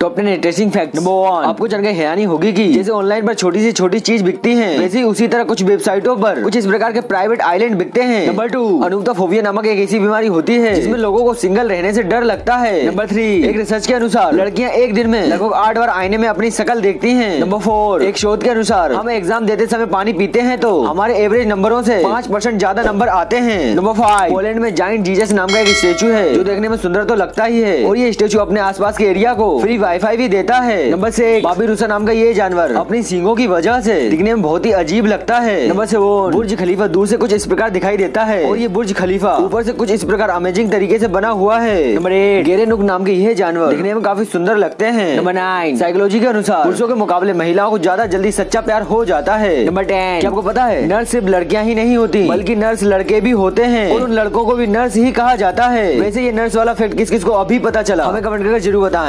Top ten interesting fact number one आपको जानकर हैरानी होगी कि जैसे ऑनलाइन पर छोटी सी छोटी चीज़ बिकती है वैसे उसी तरह कुछ वेबसाइटों पर कुछ इस प्रकार के प्राइवेट आइलैंड बिकते हैं. नंबर टू अनुक्ता फोबिया नामक एक ऐसी बीमारी होती है जिसमें लोगों को सिंगल रहने से डर लगता है. नंबर थ्री एक रिसर्च के अनुसार लड़कियाँ एक दिन में लगभग आठ बार आईने में अपनी शकल देखती है. नंबर फोर एक शोध के अनुसार हम एग्ज़ाम देते समय पानी पीते हैं तो हमारे एवरेज नंबरों से पाँच परसेंट ज़्यादा नंबर आते हैं. नंबर फाइव पोलैंड में जाइंट जीजस नाम का एक स्टेचू है जो देखने में सुंदर तो लगता ही है. और ये स्टेचू अपने आसपास के एरिया को फ्री वाईफाई भी देता है। नंबर से बाबी रूसा नाम का ये जानवर अपनी सींगों की वजह से दिखने में बहुत ही अजीब लगता है। नंबर से वो बुर्ज खलीफा दूर से कुछ इस प्रकार दिखाई देता है। और ये बुर्ज खलीफा ऊपर से कुछ इस प्रकार अमेजिंग तरीके से बना हुआ है। नंबर एट गेरे नुक नाम के यह जानवर दिखने में काफ़ी सुंदर लगते हैं। नंबर नाइन साइकोलॉजी के अनुसार पुरुषों के मुकाबले महिलाओं को ज़्यादा जल्दी सच्चा प्यार हो जाता है। नंबर टेन आपको पता है? नर्स सिर्फ़ लड़कियाँ ही नहीं होती बल्कि नर्स लड़के भी होते हैं। और उन लड़कों को भी नर्स ही कहा जाता है। वैसे ये नर्स वाला फैक्ट किस किस को अभी पता चला? हमें कमेंट करके ज़रूर बताएँ।